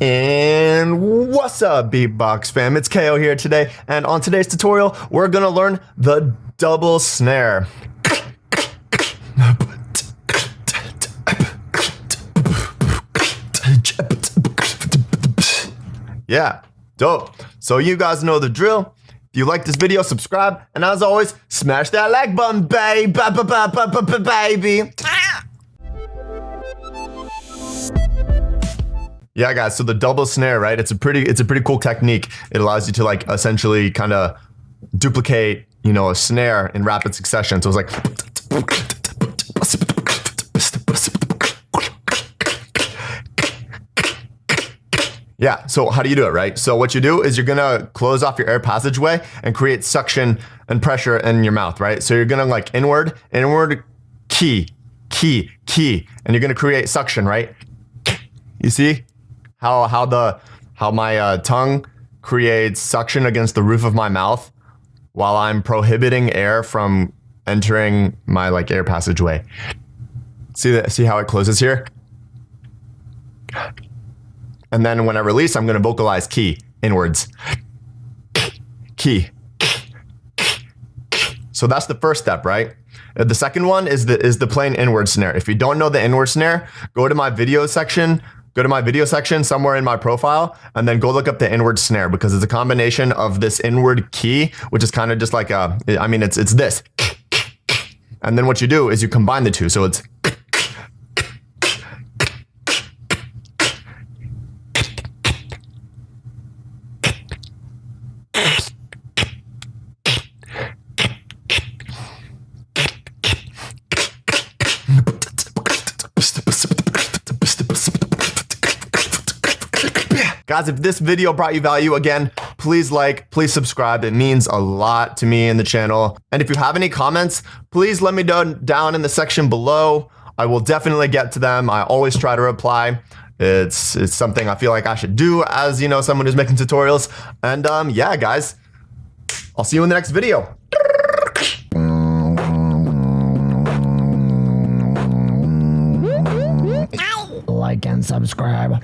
And what's up, Beatbox fam? It's KO here today, and on today's tutorial, we're gonna learn the double snare. Yeah, dope. So you guys know the drill. If you like this video, subscribe, and as always, smash that like button, baby, baby. Yeah, guys. So the double snare, right? It's a pretty, it's a pretty cool technique. It allows you to like essentially kind of duplicate, you know, a snare in rapid succession. So it's like. Yeah, so how do you do it, right? So what you do is you're gonna close off your air passageway and create suction and pressure in your mouth, right? So you're gonna like inward, inward, key, key, key, and you're gonna create suction, right? You see how how the how my uh, tongue creates suction against the roof of my mouth while I'm prohibiting air from entering my like air passageway. See that? See how it closes here? And then when I release, I'm going to vocalize key inwards. Key. So that's the first step, right? Uh, the second one is the is the plain inward snare. If you don't know the inward snare, go to my video section, go to my video section somewhere in my profile, and then go look up the inward snare because it's a combination of this inward key, which is kind of just like a, I mean, it's it's this. And then what you do is you combine the two. So it's Guys, if this video brought you value, again, please like, please subscribe. It means a lot to me and the channel. And if you have any comments, please let me know down in the section below. I will definitely get to them. I always try to reply. It's, it's something I feel like I should do as, you know, someone who's making tutorials. And um, yeah, guys, I'll see you in the next video. like and subscribe.